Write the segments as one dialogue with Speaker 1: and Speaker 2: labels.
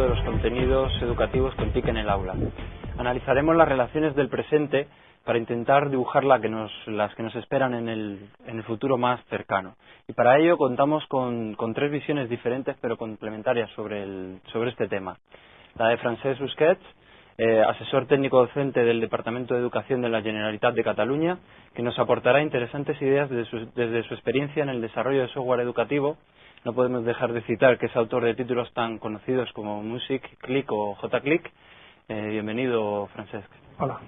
Speaker 1: de los contenidos educativos con TIC en el aula. Analizaremos las relaciones del presente para intentar dibujar la que nos, las que nos esperan en el, en el, futuro más cercano. Y para ello contamos con, con tres visiones diferentes pero complementarias sobre, el, sobre este tema. La de Francesc Busquets, eh, asesor técnico docente del Departamento de Educación de la Generalitat de Cataluña, que nos aportará interesantes ideas desde su, desde su experiencia en el desarrollo de software educativo. No podemos dejar de citar que es autor de títulos tan conocidos como Music, Click o JClick. Eh, bienvenido, Francesc.
Speaker 2: Hola.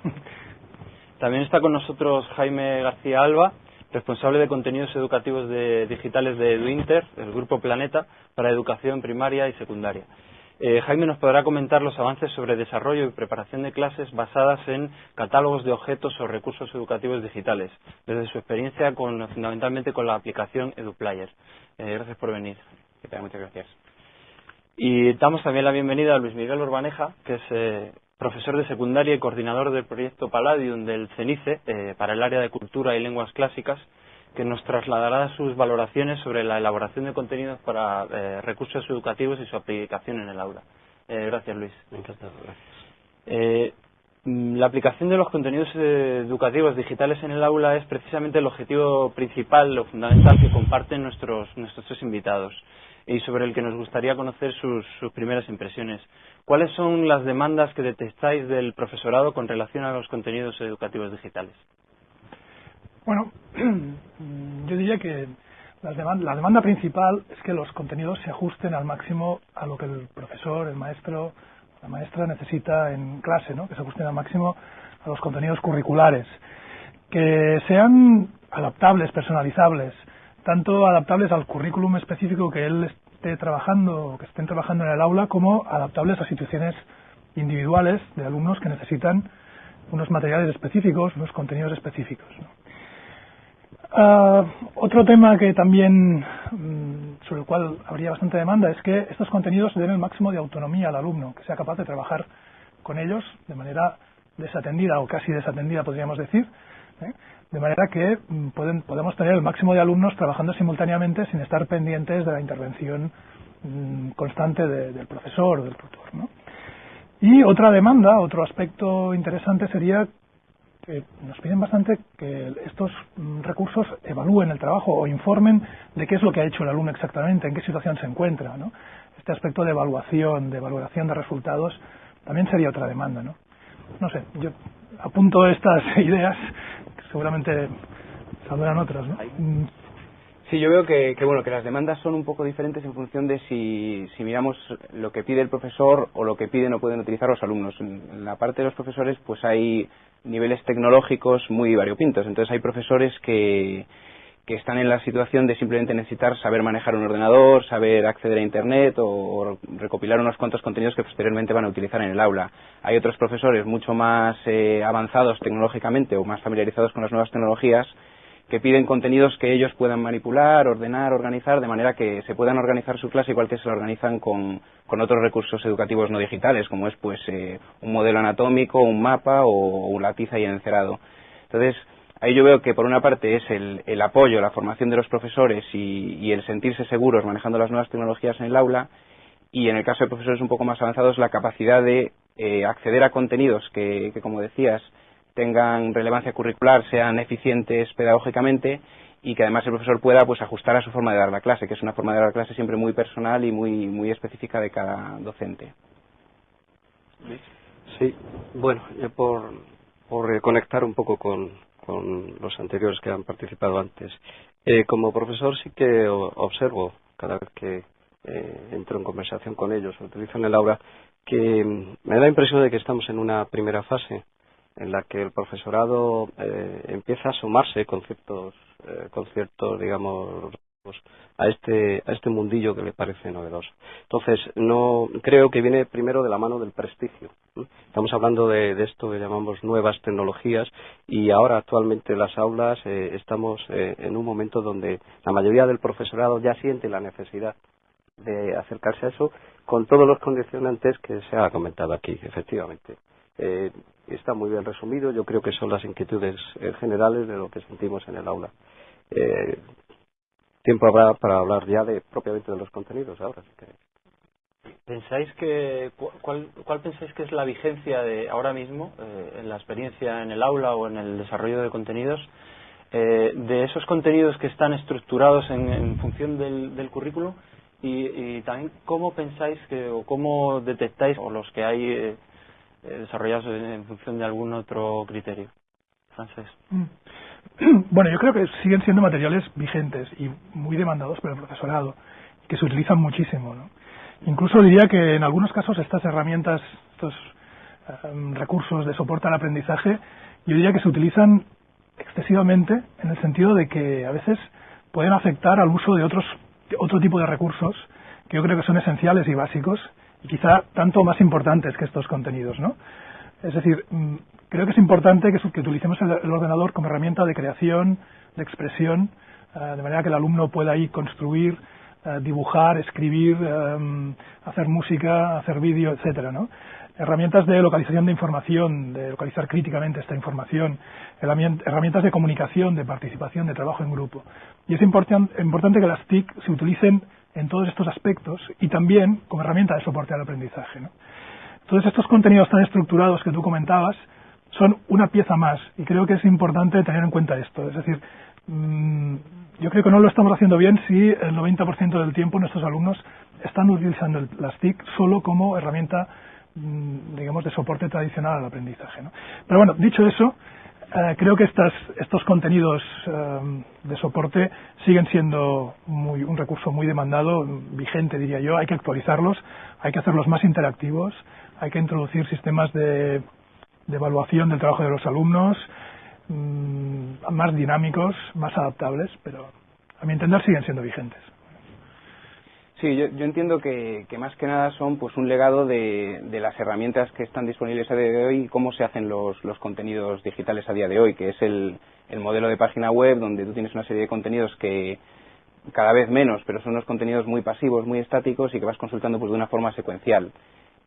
Speaker 1: También está con nosotros Jaime García Alba, responsable de contenidos educativos de, digitales de EduInter, el Grupo Planeta, para educación primaria y secundaria. Eh, Jaime nos podrá comentar los avances sobre desarrollo y preparación de clases basadas en catálogos de objetos o recursos educativos digitales, desde su experiencia con, fundamentalmente con la aplicación EduPlayer. Eh, gracias por venir.
Speaker 3: Muchas gracias.
Speaker 1: Y damos también la bienvenida a Luis Miguel Urbaneja, que es eh, profesor de secundaria y coordinador del proyecto Palladium del CENICE eh, para el área de cultura y lenguas clásicas, que nos trasladará sus valoraciones sobre la elaboración de contenidos para eh, recursos educativos y su aplicación en el aula. Eh, gracias, Luis.
Speaker 3: Encantado, gracias.
Speaker 1: Eh, mm, la aplicación de los contenidos educativos digitales en el aula es precisamente el objetivo principal, lo fundamental que comparten nuestros, nuestros tres invitados y sobre el que nos gustaría conocer sus, sus primeras impresiones. ¿Cuáles son las demandas que detectáis del profesorado con relación a los contenidos educativos digitales?
Speaker 2: Bueno, yo diría que la demanda, la demanda, principal es que los contenidos se ajusten al máximo a lo que el profesor, el maestro, la maestra necesita en clase, ¿no? que se ajusten al máximo a los contenidos curriculares, que sean adaptables, personalizables, tanto adaptables al currículum específico que él esté trabajando, que estén trabajando en el aula, como adaptables a situaciones individuales de alumnos que necesitan unos materiales específicos, unos contenidos específicos. ¿no? Uh, otro tema que también um, sobre el cual habría bastante demanda es que estos contenidos den el máximo de autonomía al alumno, que sea capaz de trabajar con ellos de manera desatendida o casi desatendida, podríamos decir, ¿eh? de manera que pueden, podemos tener el máximo de alumnos trabajando simultáneamente sin estar pendientes de la intervención um, constante de, del profesor o del tutor. Y otra demanda, otro aspecto interesante sería que nos piden bastante que estos mm, recursos evalúen el trabajo o informen de qué es lo que ha hecho el alumno exactamente, en qué situación se encuentra. ¿no? Este aspecto de evaluación, de valoración de resultados, también sería otra demanda. No, no sé, yo apunto estas ideas, seguramente saldrán otras. ¿no?
Speaker 3: Sí, yo veo que, que, bueno que las demandas son un poco diferentes en función de si, si miramos lo que pide el profesor o lo que piden o pueden utilizar los alumnos. En la parte de los profesores, pues hay niveles tecnológicos muy variopintos. Entonces hay profesores que, que están en la situación de simplemente necesitar saber manejar un ordenador, saber acceder a Internet o, recopilar unos cuantos contenidos que posteriormente van a utilizar en el aula. Hay otros profesores mucho más eh, avanzados tecnológicamente o más familiarizados con las nuevas tecnologías que piden contenidos que ellos puedan manipular, ordenar, organizar, de manera que se puedan organizar su clase igual que se la organizan con, con otros recursos educativos no digitales, como es pues eh, un modelo anatómico, un mapa o, una tiza y encerado. Entonces, ahí yo veo que por una parte es el, el apoyo, la formación de los profesores y, el sentirse seguros manejando las nuevas tecnologías en el aula, y en el caso de profesores un poco más avanzados, la capacidad de eh, acceder a contenidos que, como decías, tengan relevancia curricular, sean eficientes pedagógicamente y que además el profesor pueda pues ajustar a su forma de dar la clase, que es una forma de dar la clase siempre muy personal y muy muy específica de cada docente.
Speaker 4: Sí, bueno, yo por, por conectar un poco con, con los anteriores que han participado antes. Eh, como profesor sí que observo cada vez que eh, entro en conversación con ellos o utilizo en el aula que me da la impresión de que estamos en una primera fase en la que el profesorado eh, empieza a sumarse con ciertos, eh, con ciertos, digamos, a este, a este mundillo que le parece novedoso. Entonces, no creo que viene primero de la mano del prestigio. Estamos hablando de, esto que llamamos nuevas tecnologías y ahora actualmente en las aulas eh, estamos eh, en un momento donde la mayoría del profesorado ya siente la necesidad de acercarse a eso con todos los condicionantes que se ha comentado aquí, efectivamente. Eh, está muy bien resumido. Yo creo que son las inquietudes eh, generales de lo que sentimos en el aula. Eh, tiempo habrá para hablar ya de propiamente de los contenidos ahora.
Speaker 1: ¿Pensáis que cuál, cuál pensáis que es la vigencia de ahora mismo eh, en la experiencia en el aula o en el desarrollo de contenidos eh, de esos contenidos que están estructurados en, función del, del currículo y, también cómo pensáis que o cómo detectáis o los que hay eh, desarrollados en, función de algún otro criterio. Francés. Mm.
Speaker 2: Bueno, yo creo que siguen siendo materiales vigentes y muy demandados por el profesorado, que se utilizan muchísimo. Incluso diría que en algunos casos estas herramientas, estos em, recursos de soporte al aprendizaje, yo diría que se utilizan excesivamente en el sentido de que a veces pueden afectar al uso de otros otro tipo de recursos que yo creo que son esenciales y básicos y quizá tanto más importantes que estos contenidos, ¿no? Es decir, mm, creo que es importante que, que utilicemos el, ordenador como herramienta de creación, de expresión, eh, de manera que el alumno pueda ahí construir, eh, dibujar, escribir, eh, hacer música, hacer vídeo, etcétera, ¿no? Herramientas de localización de información, de localizar críticamente esta información, herramientas de comunicación, de participación, de trabajo en grupo. Y es importante que las TIC se utilicen en todos estos aspectos y también como herramienta de soporte al aprendizaje. ¿no? Estos contenidos tan estructurados que tú comentabas son una pieza más y creo que es importante tener en cuenta esto. Es decir, mm, yo creo que no lo estamos haciendo bien si el 90% del tiempo nuestros alumnos están utilizando las TIC solo como herramienta, mm, digamos, de soporte tradicional al aprendizaje. ¿no? Pero bueno, dicho eso, eh, creo que estas, estos contenidos eh, de soporte siguen siendo muy, un recurso muy demandado, vigente diría yo. Hay que actualizarlos, hay que hacerlos más interactivos, hay que introducir sistemas de, evaluación del trabajo de los alumnos mm, más dinámicos, más adaptables, pero a mi entender siguen siendo vigentes.
Speaker 3: Sí, yo, entiendo que, más que nada son pues un legado de, las herramientas que están disponibles a día de hoy y cómo se hacen los, contenidos digitales a día de hoy, que es el, el modelo de página web donde tú tienes una serie de contenidos que cada vez menos, pero son unos contenidos muy pasivos, muy estáticos y que vas consultando pues de una forma secuencial.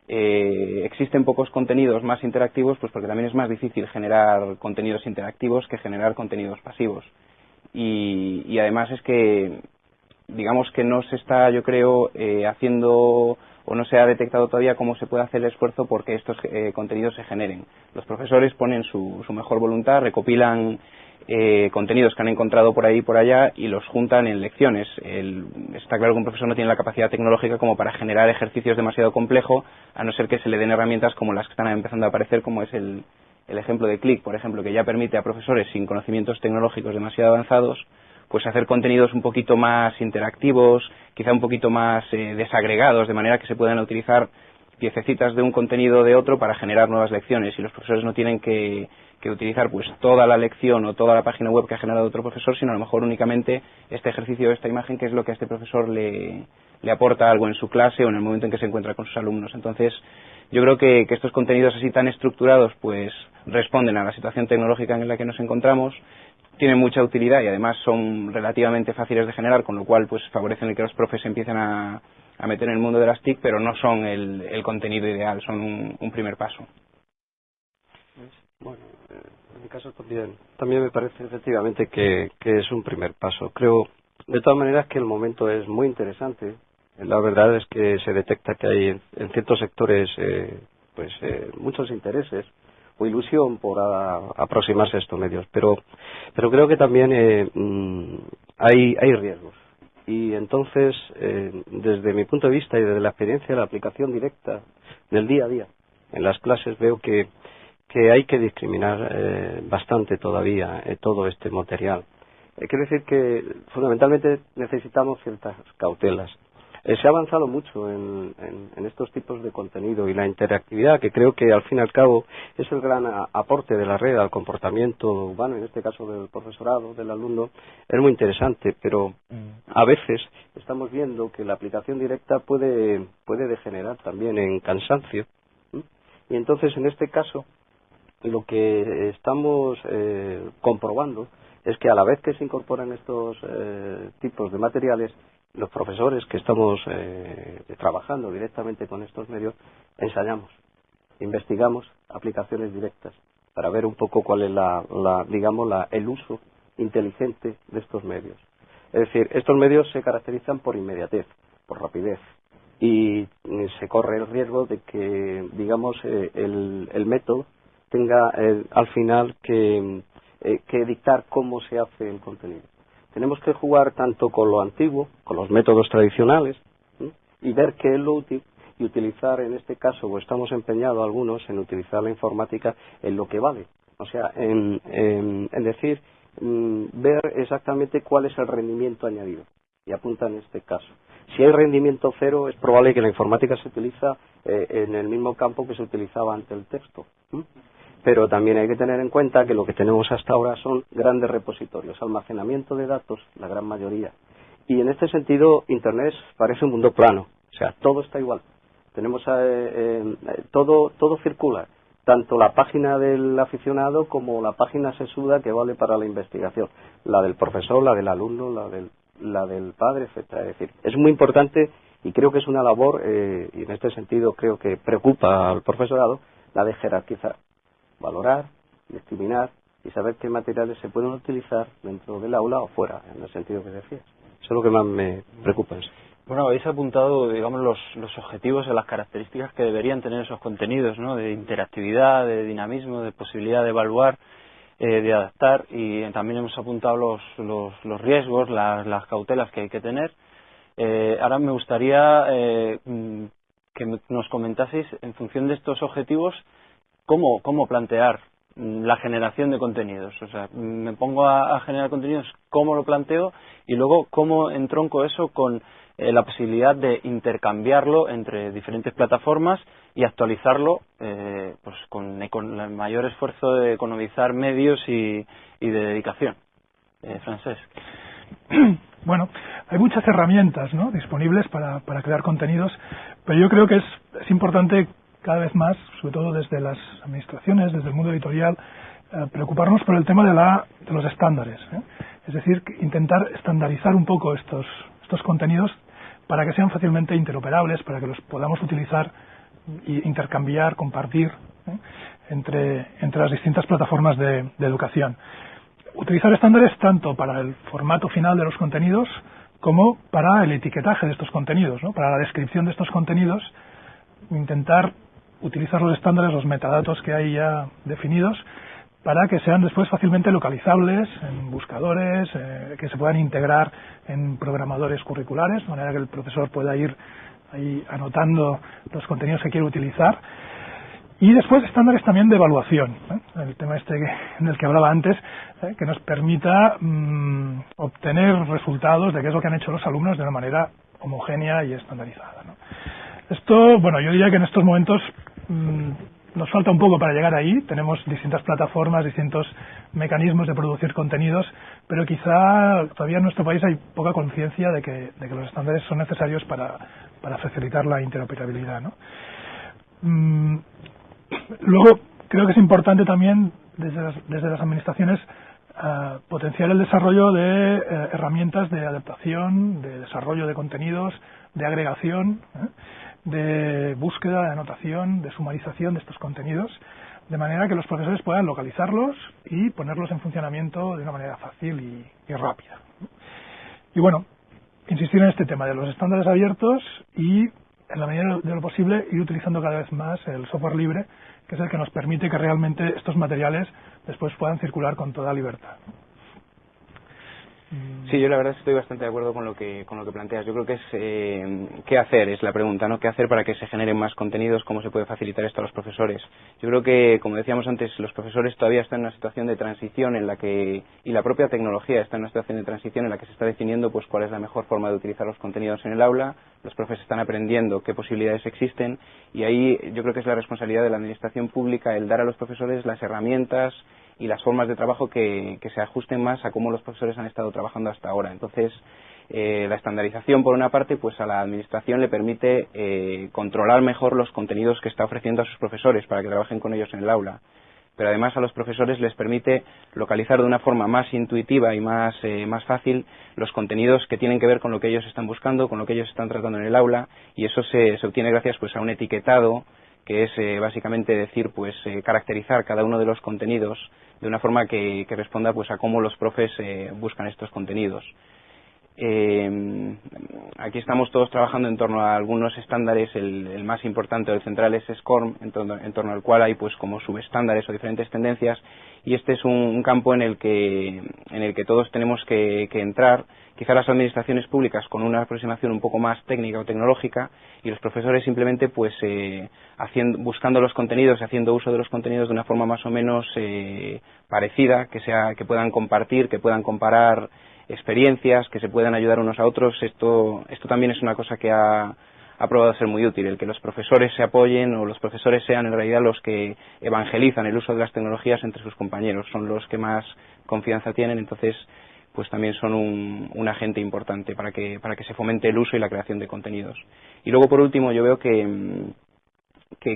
Speaker 3: Eh, existen pocos contenidos más interactivos, pues porque también es más difícil generar contenidos interactivos que generar contenidos pasivos. Y, y además es que, digamos que no se está, yo creo, eh, haciendo o no se ha detectado todavía cómo se puede hacer el esfuerzo porque estos eh, contenidos se generen. Los profesores ponen su, su mejor voluntad, recopilan eh, contenidos que han encontrado por ahí y por allá y los juntan en lecciones. está claro que un profesor no tiene la capacidad tecnológica como para generar ejercicios demasiado complejos, a no ser que se le den herramientas como las que están empezando a aparecer, como es el, ejemplo de Click, por ejemplo, que ya permite a profesores sin conocimientos tecnológicos demasiado avanzados pues hacer contenidos un poquito más interactivos, quizá un poquito más eh, desagregados, de manera que se puedan utilizar piececitas de un contenido de otro para generar nuevas lecciones y los profesores no tienen que que utilizar pues toda la lección o toda la página web que ha generado otro profesor, sino a lo mejor únicamente este ejercicio o esta imagen que es lo que a este profesor le, le aporta algo en su clase o en el momento en que se encuentra con sus alumnos. Entonces, yo creo que, que, estos contenidos así tan estructurados pues responden a la situación tecnológica en la que nos encontramos, tienen mucha utilidad y además son relativamente fáciles de generar, con lo cual pues favorecen que los profes empiecen a, a meter en el mundo de las TIC, pero no son el, el contenido ideal, son un, un primer paso.
Speaker 4: Bueno, en mi caso también, también me parece efectivamente que, es un primer paso. Creo, de todas maneras, que el momento es muy interesante. La verdad es que se detecta que hay en, ciertos sectores eh, pues eh, muchos intereses o ilusión por aproximarse a estos medios, pero pero creo que también eh, mm, hay hay riesgos y entonces desde mi punto de vista y desde la experiencia de la aplicación directa del día a día en las clases veo que que hay que discriminar eh, bastante todavía eh, todo este material. Eh, quiere decir que fundamentalmente necesitamos ciertas cautelas. Se ha avanzado mucho en, estos tipos de contenido y la interactividad, que creo que al fin y al cabo es el gran aporte de la red al comportamiento humano, en este caso del profesorado, del alumno, es muy interesante, pero mm. a veces estamos viendo que la aplicación directa puede, puede degenerar también en cansancio. Y entonces, en este caso, lo que estamos eh, comprobando es que a la vez que se incorporan estos eh, tipos de materiales, los profesores que estamos eh, trabajando directamente con estos medios, ensayamos, investigamos aplicaciones directas para ver un poco cuál es la, digamos, el uso inteligente de estos medios. Es decir, estos medios se caracterizan por inmediatez, por rapidez, y se corre el riesgo de que, digamos, eh, el, método tenga al final que, que dictar cómo se hace el contenido. Tenemos que jugar tanto con lo antiguo, con los métodos tradicionales, y ver qué es lo útil y utilizar, en este caso, o estamos empeñados algunos en utilizar la informática en lo que vale. O sea, en, decir, mm, ver exactamente cuál es el rendimiento añadido. Y apunta en este caso. Si hay rendimiento cero, es probable que la informática se utiliza eh, en el mismo campo que se utilizaba ante el texto pero también hay que tener en cuenta que lo que tenemos hasta ahora son grandes repositorios, almacenamiento de datos, la gran mayoría. Y en este sentido, Internet parece un mundo plano, o sea, todo está igual. Tenemos eh, eh, todo, todo circula, tanto la página del aficionado como la página sesuda que vale para la investigación, la del profesor, la del alumno, la del, la del padre, etcétera. Es decir, es muy importante y creo que es una labor, eh, y en este sentido creo que preocupa al profesorado, la de jerarquizar valorar, discriminar y saber qué materiales se pueden utilizar dentro del aula o fuera, en el sentido que decías. Eso es lo que más me preocupa.
Speaker 1: Bueno, habéis apuntado, digamos, los, los objetivos y las características que deberían tener esos contenidos, ¿no? De interactividad, de dinamismo, de posibilidad de evaluar, eh, de adaptar y también hemos apuntado los, los, los riesgos, las, las, cautelas que hay que tener. Eh, ahora me gustaría eh, mm, que nos comentaseis, en función de estos objetivos, cómo, cómo plantear la generación de contenidos. O sea, me pongo a, generar contenidos, cómo lo planteo y luego cómo entronco eso con eh, la posibilidad de intercambiarlo entre diferentes plataformas y actualizarlo eh, pues con, el mayor esfuerzo de economizar medios y, de dedicación. Eh, Francés.
Speaker 2: Bueno, hay muchas herramientas ¿no? disponibles para, para crear contenidos, pero yo creo que es, es importante cada vez más, sobre todo desde las administraciones, desde el mundo editorial, eh, preocuparnos por el tema de, la, de los estándares. ¿eh? Es decir, intentar estandarizar un poco estos, estos contenidos para que sean fácilmente interoperables, para que los podamos utilizar e intercambiar, compartir ¿eh? entre, entre las distintas plataformas de, educación. Utilizar estándares tanto para el formato final de los contenidos como para el etiquetaje de estos contenidos, para la descripción de estos contenidos, intentar utilizar los estándares, los metadatos que hay ya definidos, para que sean después fácilmente localizables en buscadores, eh, que se puedan integrar en programadores curriculares, de manera que el profesor pueda ir ahí anotando los contenidos que quiere utilizar. Y después estándares también de evaluación, ¿eh? el tema este en el que hablaba antes, ¿eh? que nos permita mm, obtener resultados de qué es lo que han hecho los alumnos de una manera homogénea y estandarizada. Esto, bueno, yo diría que en estos momentos nos falta un poco para llegar ahí. Tenemos distintas plataformas, distintos mecanismos de producir contenidos, pero quizá todavía en nuestro país hay poca conciencia de que, los estándares son necesarios para, facilitar la interoperabilidad. Mm, luego, creo que es importante también desde las, administraciones eh, potenciar el desarrollo de eh, herramientas de adaptación, de desarrollo de contenidos, de agregación. ¿eh? De búsqueda, de anotación, de sumarización de estos contenidos, de manera que los profesores puedan localizarlos y ponerlos en funcionamiento de una manera fácil y, rápida. Y bueno, insistir en este tema de los estándares abiertos y, en la medida de lo posible, ir utilizando cada vez más el software libre, que es el que nos permite que realmente estos materiales después puedan circular con toda libertad.
Speaker 3: Mm. Sí, yo la verdad estoy bastante de acuerdo con lo que con lo que planteas. Yo creo que es eh, qué hacer es la pregunta, ¿no? ¿Qué hacer para que se generen más contenidos? ¿Cómo se puede facilitar esto a los profesores? Yo creo que, como decíamos antes, los profesores todavía están en una situación de transición en la que y la propia tecnología está en una situación de transición en la que se está definiendo pues cuál es la mejor forma de utilizar los contenidos en el aula. Los profesores están aprendiendo qué posibilidades existen y ahí yo creo que es la responsabilidad de la administración pública el dar a los profesores las herramientas y las formas de trabajo que, se ajusten más a cómo los profesores han estado trabajando hasta ahora. Entonces, eh, la estandarización, por una parte, pues a la administración le permite eh, controlar mejor los contenidos que está ofreciendo a sus profesores para que trabajen con ellos en el aula. Pero además a los profesores les permite localizar de una forma más intuitiva y más, eh, más fácil los contenidos que tienen que ver con lo que ellos están buscando, con lo que ellos están tratando en el aula, y eso se, se obtiene gracias pues a un etiquetado que es eh, básicamente decir, pues eh, caracterizar cada uno de los contenidos de una forma que, responda pues a cómo los profes eh, buscan estos contenidos. Eh, aquí estamos todos trabajando en torno a algunos estándares. El, más importante o el central es SCORM, en torno, al cual hay pues como subestándares o diferentes tendencias. Y este es un, campo en el que en el que todos tenemos que, entrar. Quizá las administraciones públicas con una aproximación un poco más técnica o tecnológica y los profesores simplemente pues eh, haciendo, buscando los contenidos haciendo uso de los contenidos de una forma más o menos eh, parecida, que sea que puedan compartir, que puedan comparar experiencias, que se puedan ayudar unos a otros. Esto, también es una cosa que ha, probado ser muy útil, el que los profesores se apoyen o los profesores sean en realidad los que evangelizan el uso de las tecnologías entre sus compañeros, son los que más confianza tienen, entonces pues también son un, agente importante para que, para que se fomente el uso y la creación de contenidos. Y luego, por último, yo veo que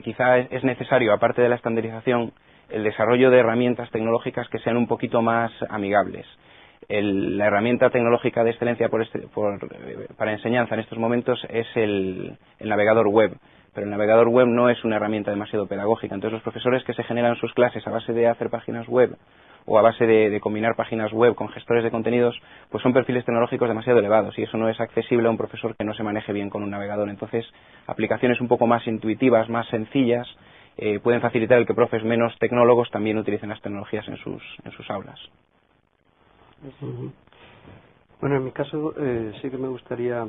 Speaker 3: quizá es necesario, aparte de la estandarización, el desarrollo de herramientas tecnológicas que sean un poquito más amigables la herramienta tecnológica de excelencia este, para enseñanza en estos momentos es el, navegador web pero el navegador web no es una herramienta demasiado pedagógica. Entonces, los profesores que se generan sus clases a base de hacer páginas web o a base de, combinar páginas web con gestores de contenidos, pues son perfiles tecnológicos demasiado elevados y eso no es accesible a un profesor que no se maneje bien con un navegador. Entonces, aplicaciones un poco más intuitivas, más sencillas, eh, pueden facilitar el que profes menos tecnólogos también utilicen las tecnologías en sus, en sus aulas.
Speaker 4: Bueno, en mi caso eh, sí que me gustaría,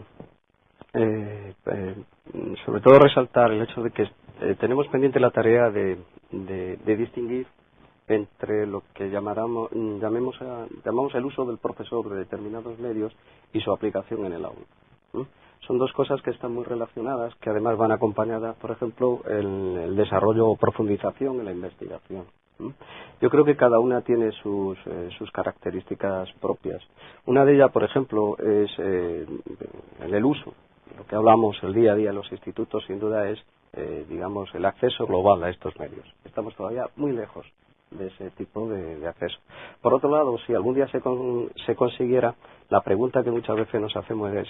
Speaker 4: eh, eh, sobre todo, resaltar el hecho de que tenemos pendiente la tarea de, distinguir entre lo que llamamos, llamemos llamamos el uso del profesor de determinados medios y su aplicación en el aula. Son dos cosas que están muy relacionadas, que además van acompañadas, por ejemplo, en el desarrollo o profundización en la investigación. Yo creo que cada una tiene sus, eh, sus características propias. Una de ellas, por ejemplo, es eh, en el uso. Lo que hablamos el día a día en los institutos, sin duda, es, eh, digamos, el acceso global a estos medios. Estamos todavía muy lejos de ese tipo de, acceso. Por otro lado, si algún día se, se consiguiera, la pregunta que muchas veces nos hacemos es,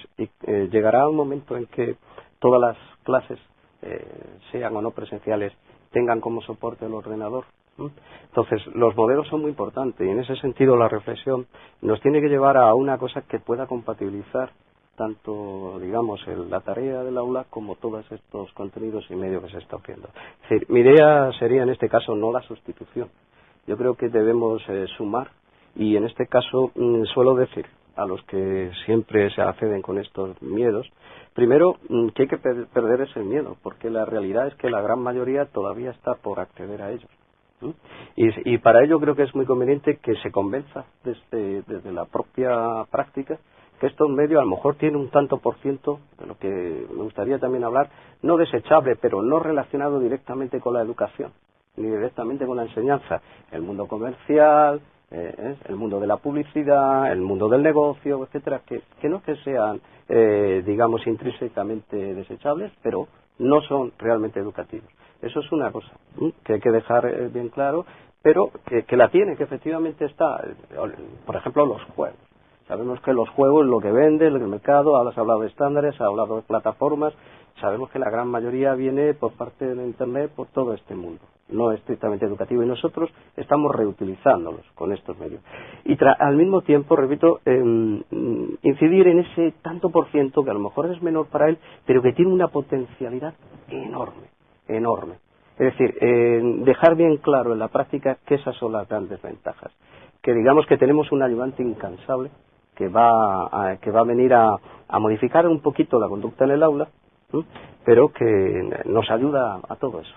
Speaker 4: ¿llegará un momento en que todas las clases, sean o no presenciales, tengan como soporte el ordenador? Entonces, los modelos son muy importantes y en ese sentido la reflexión nos tiene que llevar a una cosa que pueda compatibilizar tanto, digamos, la tarea del aula como todos estos contenidos y medios que se está haciendo. Es decir, mi idea sería en este caso no la sustitución. Yo creo que debemos eh, sumar y en este caso mm, suelo decir a los que siempre se acceden con estos miedos, primero mm, que hay que perder ese miedo, porque la realidad es que la gran mayoría todavía está por acceder a ellos. Y, para ello creo que es muy conveniente que se convenza desde, desde la propia práctica que estos medios a lo mejor tienen un tanto por ciento, de lo que me gustaría también hablar, no desechable, pero no relacionado directamente con la educación, ni directamente con la enseñanza. El mundo comercial, eh, ¿eh? el mundo de la publicidad, el mundo del negocio, etcétera, que, que no que sean, eh, digamos, intrínsecamente desechables, pero no son realmente educativos. Eso es una cosa que hay que dejar eh, bien claro, pero que, la tiene, que efectivamente está. Por ejemplo, los juegos. Sabemos que los juegos, lo que vende, el mercado, ahora se ha hablado de estándares, se ha hablado de plataformas, sabemos que la gran mayoría viene por parte de Internet, por todo este mundo, no estrictamente educativo, y nosotros estamos reutilizándolos con estos medios. Y al mismo tiempo, repito, em, incidir en ese tanto por ciento que a lo mejor es menor para él, pero que tiene una potencialidad enorme enorme. Es decir, dejar bien claro en la práctica que esas son las grandes ventajas. Que digamos que tenemos un ayudante incansable que va a, que va a venir a, modificar un poquito la conducta en el aula, pero que nos ayuda a todo eso.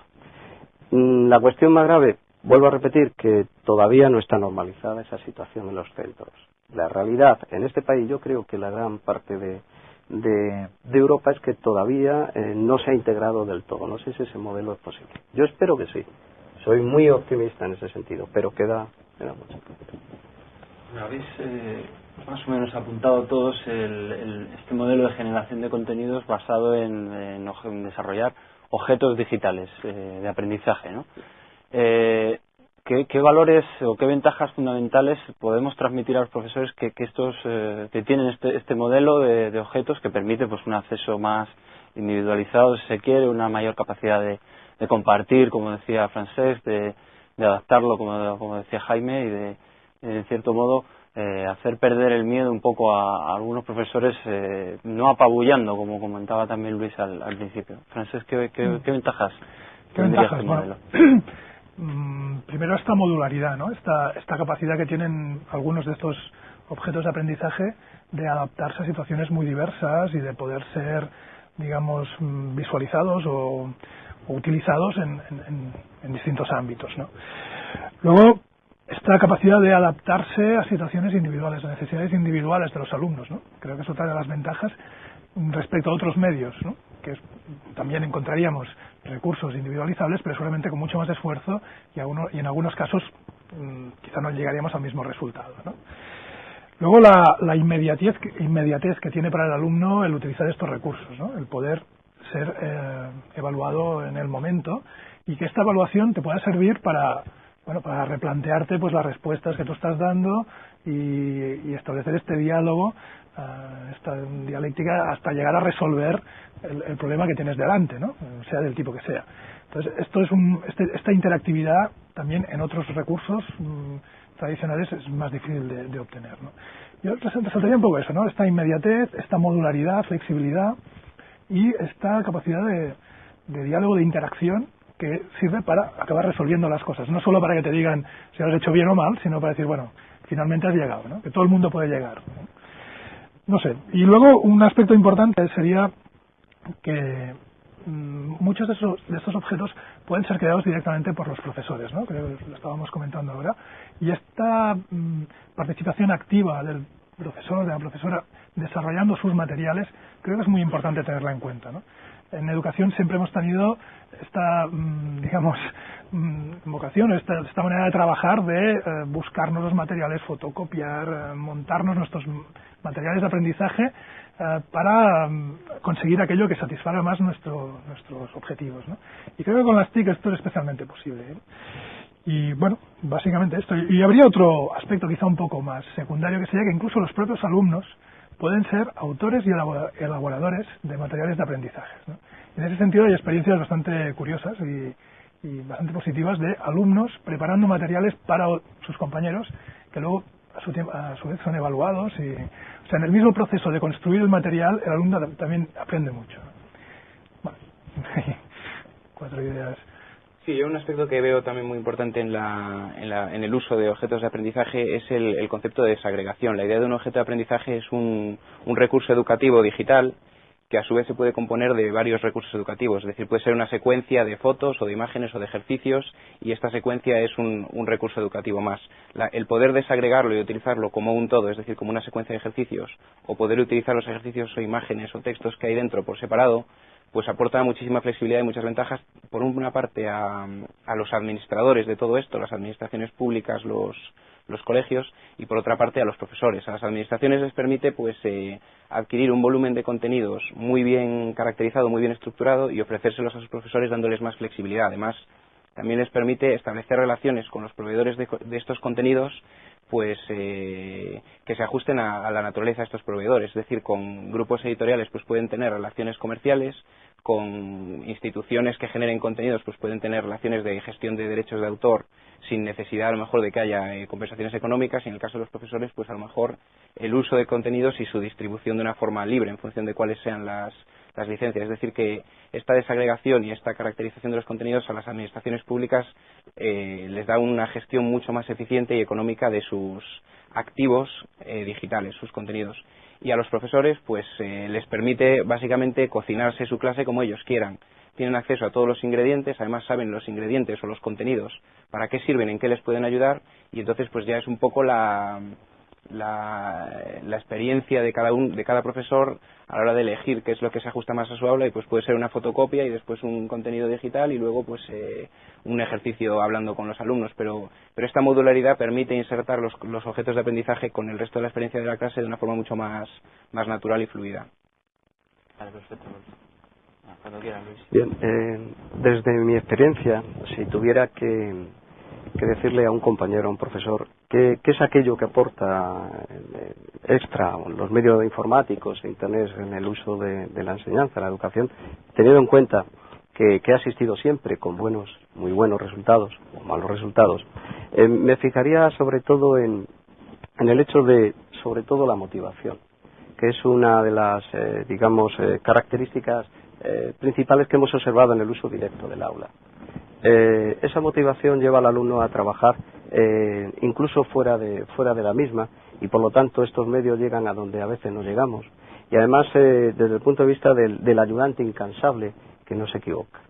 Speaker 4: Mm, la cuestión más grave, vuelvo a repetir, que todavía no está normalizada esa situación en los centros. La realidad en este país, yo creo que la gran parte de, de, Europa es que todavía eh, no se ha integrado del todo. No sé si ese modelo es posible. Yo espero que sí. Soy muy optimista en ese sentido, pero queda, queda mucho.
Speaker 1: Habéis eh, más o menos apuntado todos el, este modelo de generación de contenidos basado en, en, desarrollar objetos digitales eh, de aprendizaje. ¿no? ¿Qué, valores o qué ventajas fundamentales podemos transmitir a los profesores que, estos eh, que tienen este, este modelo de, objetos que permite pues un acceso más individualizado si se quiere una mayor capacidad de, compartir como decía Francés de, adaptarlo como, como, decía Jaime y de en cierto modo eh, hacer perder el miedo un poco a, algunos profesores, eh, no apabullando, como comentaba también Luis al, principio. Francés, ¿qué, qué,
Speaker 2: mm.
Speaker 1: ventajas
Speaker 2: ¿Qué ventajas? Este modelo? Mm, primero esta modularidad, ¿no? esta, esta capacidad que tienen algunos de estos objetos de aprendizaje de adaptarse a situaciones muy diversas y de poder ser, digamos, mm, visualizados o, utilizados en, en, distintos ámbitos. ¿no? Luego, esta capacidad de adaptarse a situaciones individuales, a necesidades individuales de los alumnos. ¿no? Creo que es otra de las ventajas respecto a otros medios, ¿no? Que también encontraríamos recursos individualizables, pero seguramente con mucho más esfuerzo y, y en algunos casos mm, quizá no llegaríamos al mismo resultado. Luego la, la inmediatez, inmediatez, que tiene para el alumno el utilizar estos recursos, ¿no? el poder ser eh, evaluado en el momento y que esta evaluación te pueda servir para bueno para replantearte pues las respuestas que tú estás dando y, establecer este diálogo eh, esta dialéctica hasta llegar a resolver el, problema que tienes delante no sea del tipo que sea entonces esto es un, este, esta interactividad también en otros recursos mm, tradicionales es más difícil de, obtener. ¿no? Yo resaltaría un poco eso, ¿no? esta inmediatez, esta modularidad, flexibilidad y esta capacidad de, diálogo, de interacción que sirve para acabar resolviendo las cosas. No solo para que te digan si has hecho bien o mal, sino para decir, bueno, finalmente has llegado, ¿no? que todo el mundo puede llegar. ¿no? no sé. Y luego un aspecto importante sería que Mm, muchos de, esos, de estos objetos pueden ser creados directamente por los profesores, ¿no? Creo que lo estábamos comentando ahora. Y esta mm, participación activa del profesor, de la profesora, desarrollando sus materiales, creo que es muy importante tenerla en cuenta, ¿no? En educación siempre hemos tenido esta, mm, digamos, vocación, esta, esta, manera de trabajar de eh, buscarnos los materiales, fotocopiar, eh, montarnos nuestros materiales de aprendizaje eh, para mm, conseguir aquello que satisfaga más nuestro, nuestros objetivos. ¿no? Y creo que con las TIC esto es especialmente posible. Y bueno, básicamente esto. Y habría otro aspecto quizá un poco más secundario, que sería que incluso los propios alumnos pueden ser autores y elaboradores de materiales de aprendizaje. ¿no? En ese sentido hay experiencias bastante curiosas y, y bastante positivas de alumnos preparando materiales para sus compañeros que luego a su, a su vez son evaluados y o sea en el mismo proceso de construir el material el alumno también aprende mucho bueno, cuatro ideas
Speaker 3: Sí, yo un aspecto que veo también muy importante en, la, en, la, en el uso de objetos de aprendizaje es el, concepto de desagregación. La idea de un objeto de aprendizaje es un, un recurso educativo digital que a su vez se puede componer de varios recursos educativos, es decir, puede ser una secuencia de fotos o de imágenes o de ejercicios y esta secuencia es un, recurso educativo más. el poder desagregarlo y utilizarlo como un todo, es decir, como una secuencia de ejercicios, o poder utilizar los ejercicios o imágenes o textos que hay dentro por separado, pues aporta muchísima flexibilidad y muchas ventajas, por una parte, a, los administradores de todo esto, las administraciones públicas, los, los colegios y por otra parte a los profesores. A las administraciones les permite pues eh, adquirir un volumen de contenidos muy bien caracterizado, muy bien estructurado y ofrecérselos a sus profesores dándoles más flexibilidad. Además, también les permite establecer relaciones con los proveedores de, estos contenidos pues eh, que se ajusten a, la naturaleza de estos proveedores, es decir, con grupos editoriales pues pueden tener relaciones comerciales, con instituciones que generen contenidos pues pueden tener relaciones de gestión de derechos de autor sin necesidad a lo mejor de que haya eh, compensaciones económicas. Y en el caso de los profesores pues a lo mejor el uso de contenidos y su distribución de una forma libre en función de cuáles sean las, las licencias. Es decir, que esta desagregación y esta caracterización de los contenidos a las administraciones públicas eh, les da una gestión mucho más eficiente y económica de sus activos eh, digitales, sus contenidos y a los profesores pues eh, les permite básicamente cocinarse su clase como ellos quieran. Tienen acceso a todos los ingredientes, además saben los ingredientes o los contenidos, para qué sirven, en qué les pueden ayudar y entonces pues ya es un poco la, la, la, experiencia de cada, un, de cada profesor a la hora de elegir qué es lo que se ajusta más a su aula y pues puede ser una fotocopia y después un contenido digital y luego pues eh, un ejercicio hablando con los alumnos. Pero pero esta modularidad permite insertar los, los objetos de aprendizaje con el resto de la experiencia de la clase de una forma mucho más más natural y fluida.
Speaker 1: Vale, perfecto. Ah,
Speaker 4: Bien, eh, desde mi experiencia, si tuviera que que decirle a un compañero, a un profesor, qué, es aquello que aporta eh, extra los medios informáticos e Internet en el uso de, la enseñanza, la educación, teniendo en cuenta que, ha asistido siempre con buenos, muy buenos resultados o malos resultados. Eh, me fijaría sobre todo en, el hecho de, sobre todo, la motivación, que es una de las, eh, digamos, características principales que hemos observado en el uso directo del aula. esa motivación lleva al alumno a trabajar incluso fuera de, fuera de la misma y por lo tanto estos medios llegan a donde a veces no llegamos y además desde el punto de vista del ayudante incansable que no se equivoca.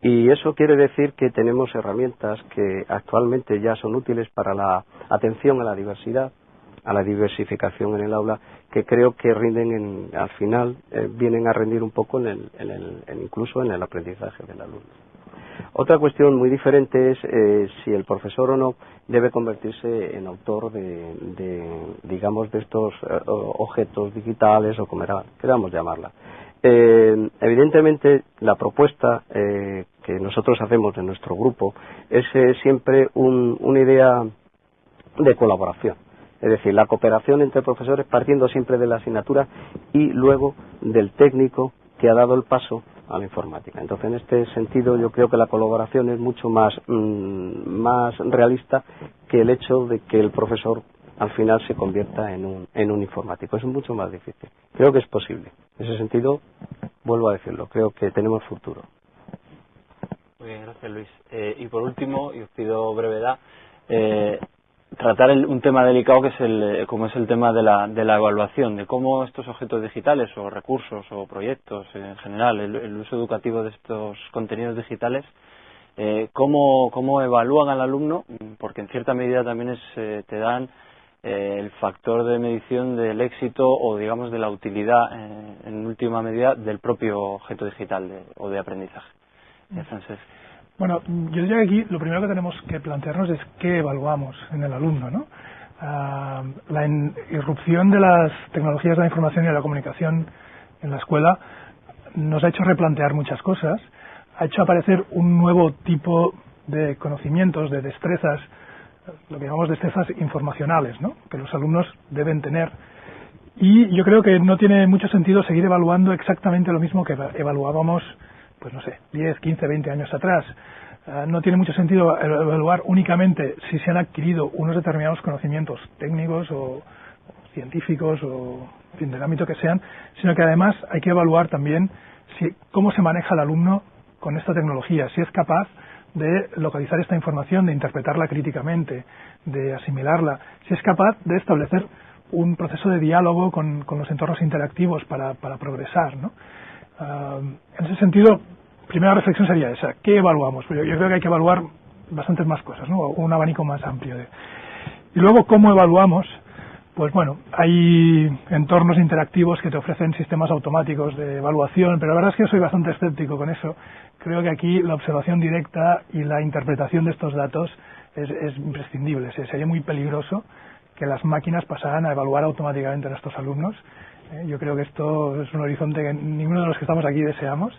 Speaker 4: Y eso quiere decir que tenemos herramientas que actualmente ya son útiles para la atención a la diversidad, a la diversificación en el aula, que creo que rinden al final, eh, vienen a rendir un poco en el, incluso en el aprendizaje del alumno. Otra cuestión muy diferente es eh, si el profesor o no debe convertirse en autor de, digamos, de estos eh, objetos digitales o como queramos llamarla. Eh, evidentemente, la propuesta eh, que nosotros hacemos en nuestro grupo es eh, siempre una idea de colaboración. Es decir, la cooperación entre profesores partiendo siempre de la asignatura y luego del técnico que ha dado el paso a la informática. Entonces, en este sentido, yo creo que la colaboración es mucho más, mm, más realista que el hecho de que el profesor al final se convierta en un, en un informático. Es mucho más difícil. Creo que es posible. En ese sentido, vuelvo a decirlo, creo que tenemos futuro.
Speaker 1: Muy bien, gracias Luis. Eh, y por último, y os pido brevedad, eh, tratar un tema delicado que es el, como es el tema de la, de la evaluación, de cómo estos objetos digitales o recursos o proyectos en general, el, uso educativo de estos contenidos digitales, eh, cómo, cómo evalúan al alumno, porque en cierta medida también es, eh, te dan eh, el factor de medición del éxito o digamos de la utilidad eh, en última medida del propio objeto digital o de aprendizaje.
Speaker 2: Mm. Bueno, yo diría que aquí lo primero que tenemos que plantearnos es qué evaluamos en el alumno, ¿no? Ah, la irrupción de las tecnologías de la información y de la comunicación en la escuela nos ha hecho replantear muchas cosas, ha hecho aparecer un nuevo tipo de conocimientos, de destrezas lo que llamamos destrezas informacionales, ¿no? que los alumnos deben tener. Y yo creo que no tiene mucho sentido seguir evaluando exactamente lo mismo que evaluábamos, pues no sé, 10, 15, 20 años atrás. Ah, no tiene mucho sentido evaluar únicamente si se han adquirido unos determinados conocimientos técnicos o, científicos o fin, del ámbito que sean, sino que además hay que evaluar también si, cómo se maneja el alumno con esta tecnología, si es capaz de localizar esta información, de interpretarla críticamente, de asimilarla, si es capaz de establecer un proceso de diálogo con, los entornos interactivos para, progresar. ¿no? Ah, en ese sentido, primera reflexión sería esa, ¿qué evaluamos? Yo, yo, creo que hay que evaluar bastantes más cosas, ¿no? un abanico más amplio. De... Y luego, ¿cómo evaluamos? Pues bueno, hay entornos interactivos que te ofrecen sistemas automáticos de evaluación, pero la verdad es que soy bastante escéptico con eso creo que aquí la observación directa y la interpretación de estos datos es, imprescindible. sería muy peligroso que las máquinas pasaran a evaluar automáticamente a nuestros alumnos. Eh, yo creo que esto es un horizonte que ninguno de los que estamos aquí deseamos.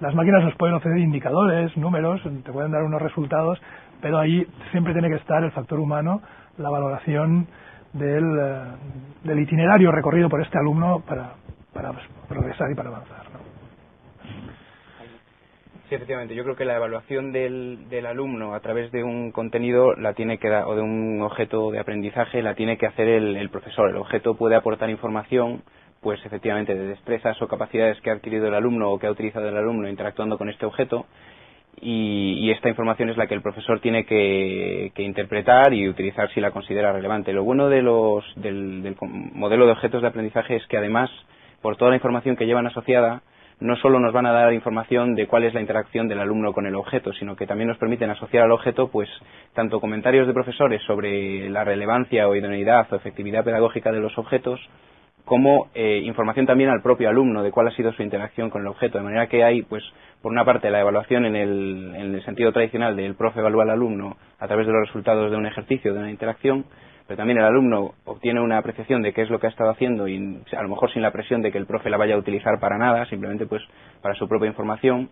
Speaker 2: Las máquinas nos pueden ofrecer indicadores, números, te pueden dar unos resultados, pero ahí siempre tiene que estar el factor humano, la valoración del, eh, itinerario recorrido por este alumno para, para progresar y para avanzar.
Speaker 3: Sí, efectivamente. Yo creo que la evaluación del, del alumno a través de un contenido la tiene que o de un objeto de aprendizaje la tiene que hacer el, profesor. El objeto puede aportar información, pues efectivamente, de destrezas o capacidades que ha adquirido el alumno o que ha utilizado el alumno interactuando con este objeto. Y, esta información es la que el profesor tiene que, interpretar y utilizar si la considera relevante. Lo bueno de los, del, del modelo de objetos de aprendizaje es que además, por toda la información que llevan asociada, no solo nos van a dar información de cuál es la interacción del alumno con el objeto, sino que también nos permiten asociar al objeto, pues, tanto comentarios de profesores sobre la relevancia o idoneidad o efectividad pedagógica de los objetos, como eh, información también al propio alumno de cuál ha sido su interacción con el objeto. De manera que hay, pues, por una parte, la evaluación en el, en el sentido tradicional del profe evalúa al alumno a través de los resultados de un ejercicio, de una interacción, pero también el alumno obtiene una apreciación de qué es lo que ha estado haciendo y a lo mejor sin la presión de que el profe la vaya a utilizar para nada, simplemente pues para su propia información.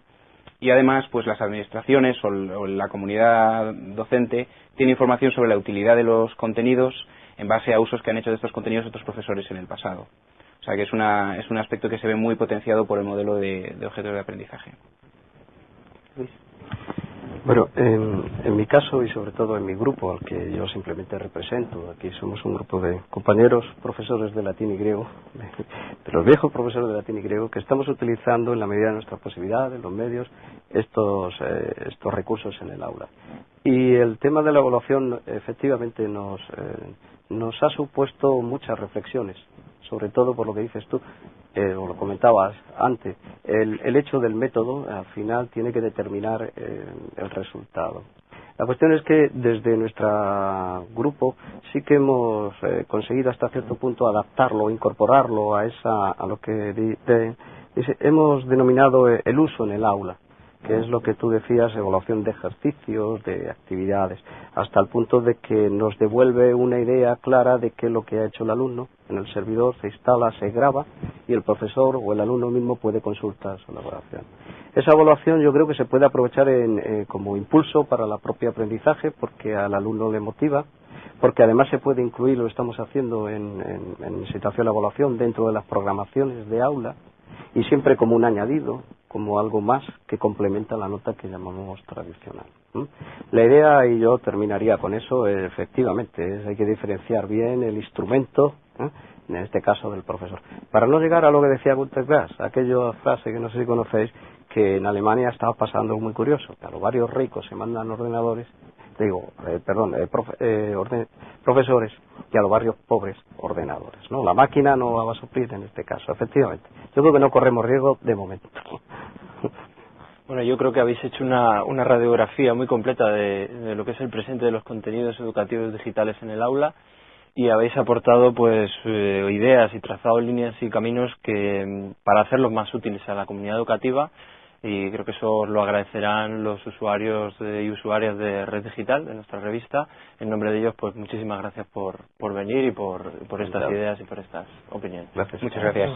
Speaker 3: Y además, pues las administraciones o, la comunidad docente tiene información sobre la utilidad de los contenidos en base a usos que han hecho de estos contenidos otros profesores en el pasado. O sea que es, una, es un aspecto que se ve muy potenciado por el modelo de, objetos de aprendizaje.
Speaker 4: Bueno, en, mi caso y sobre todo en mi grupo, al que yo simplemente represento, aquí somos un grupo de compañeros profesores de latín y griego, los viejos profesores de latín y griego, que estamos utilizando en la medida de nuestras posibilidades, los medios, estos, eh, estos recursos en el aula. Y el tema de la evaluación efectivamente nos, eh, nos ha supuesto muchas reflexiones, sobre todo por lo que dices tú, eh, o lo comentabas antes, el, el, hecho del método al final tiene que determinar eh, el resultado. La cuestión es que desde nuestro grupo sí que hemos eh, conseguido hasta cierto punto adaptarlo, incorporarlo a, esa, a lo que hemos denominado el uso en el aula que es lo que tú decías, evaluación de ejercicios, de actividades, hasta el punto de que nos devuelve una idea clara de qué es lo que ha hecho el alumno. En el servidor se instala, se graba y el profesor o el alumno mismo puede consultar su elaboración. Esa evaluación yo creo que se puede aprovechar eh, como impulso para el propio aprendizaje porque al alumno le motiva, porque además se puede incluir, lo estamos haciendo en, en situación de evaluación dentro de las programaciones de aula y siempre como un añadido, como algo más que complementa la nota que llamamos tradicional. La idea, y yo terminaría con eso, efectivamente, es hay que diferenciar bien el instrumento, en este caso del profesor. Para no llegar a lo que decía Gunter Grass, aquella frase que no sé si conocéis, que en Alemania estaba pasando muy curioso, que a los barrios ricos se mandan ordenadores digo, eh, perdón, eh, eh, profesores y a los barrios pobres ordenadores. ¿no? La máquina no va a suplir en este caso, efectivamente. Yo creo que no corremos riesgo de momento.
Speaker 1: Bueno, yo creo que habéis hecho una, una radiografía muy completa de, lo que es el presente de los contenidos educativos digitales en el aula y habéis aportado pues ideas y trazado líneas y caminos que mm, para hacerlos más útiles a la comunidad educativa y creo que eso lo agradecerán los usuarios y usuarias de Red Digital, de nuestra revista. En nombre de ellos, pues muchísimas gracias por, por venir y por, por estas ideas y por estas opiniones.
Speaker 3: Muchas gracias.